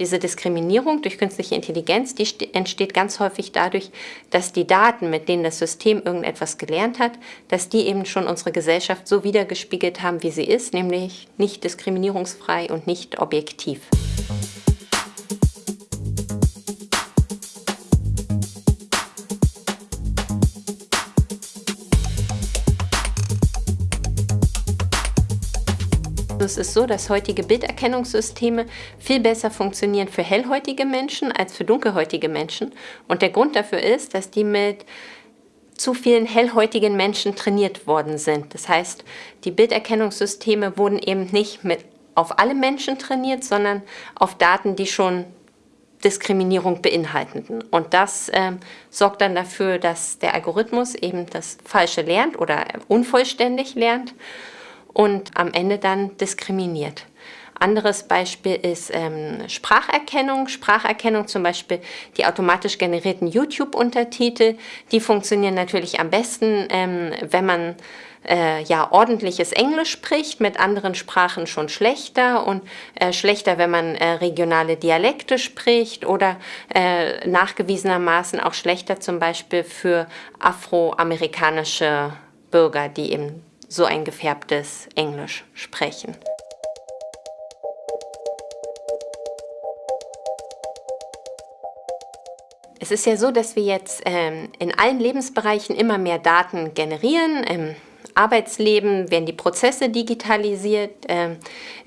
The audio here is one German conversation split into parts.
Diese Diskriminierung durch künstliche Intelligenz, die entsteht ganz häufig dadurch, dass die Daten, mit denen das System irgendetwas gelernt hat, dass die eben schon unsere Gesellschaft so wiedergespiegelt haben, wie sie ist, nämlich nicht diskriminierungsfrei und nicht objektiv. Es ist so, dass heutige Bilderkennungssysteme viel besser funktionieren für hellhäutige Menschen als für dunkelhäutige Menschen. Und der Grund dafür ist, dass die mit zu vielen hellhäutigen Menschen trainiert worden sind. Das heißt, die Bilderkennungssysteme wurden eben nicht mit auf alle Menschen trainiert, sondern auf Daten, die schon Diskriminierung beinhalteten. Und das ähm, sorgt dann dafür, dass der Algorithmus eben das Falsche lernt oder unvollständig lernt und am Ende dann diskriminiert. Anderes Beispiel ist ähm, Spracherkennung. Spracherkennung zum Beispiel die automatisch generierten YouTube-Untertitel. Die funktionieren natürlich am besten, ähm, wenn man äh, ja ordentliches Englisch spricht, mit anderen Sprachen schon schlechter und äh, schlechter, wenn man äh, regionale Dialekte spricht oder äh, nachgewiesenermaßen auch schlechter zum Beispiel für afroamerikanische Bürger, die eben so ein gefärbtes Englisch sprechen. Es ist ja so, dass wir jetzt ähm, in allen Lebensbereichen immer mehr Daten generieren. Im Arbeitsleben werden die Prozesse digitalisiert. Ähm,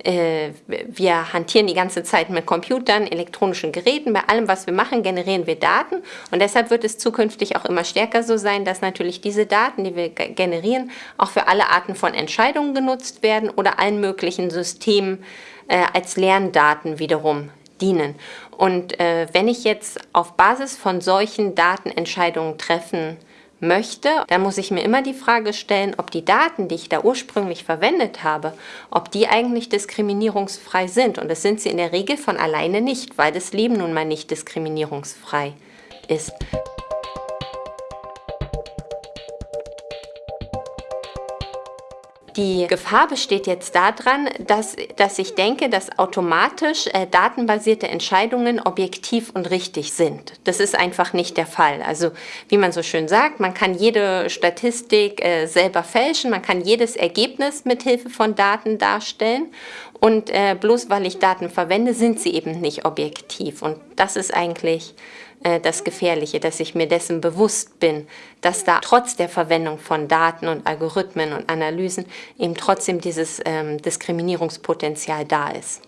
äh, wir hantieren die ganze Zeit mit Computern, elektronischen Geräten. Bei allem, was wir machen, generieren wir Daten. Und deshalb wird es zukünftig auch immer stärker so sein, dass natürlich diese Daten, die wir generieren, auch für alle Arten von Entscheidungen genutzt werden oder allen möglichen Systemen äh, als Lerndaten wiederum dienen. Und äh, wenn ich jetzt auf Basis von solchen Daten Entscheidungen treffen möchte, dann muss ich mir immer die Frage stellen, ob die Daten, die ich da ursprünglich verwendet habe, ob die eigentlich diskriminierungsfrei sind. Und das sind sie in der Regel von alleine nicht, weil das Leben nun mal nicht diskriminierungsfrei ist. Die Gefahr besteht jetzt daran, dass, dass ich denke, dass automatisch äh, datenbasierte Entscheidungen objektiv und richtig sind. Das ist einfach nicht der Fall. Also wie man so schön sagt, man kann jede Statistik äh, selber fälschen, man kann jedes Ergebnis mit Hilfe von Daten darstellen und äh, bloß weil ich Daten verwende, sind sie eben nicht objektiv. Und das ist eigentlich äh, das Gefährliche, dass ich mir dessen bewusst bin, dass da trotz der Verwendung von Daten und Algorithmen und Analysen eben trotzdem dieses ähm, Diskriminierungspotenzial da ist.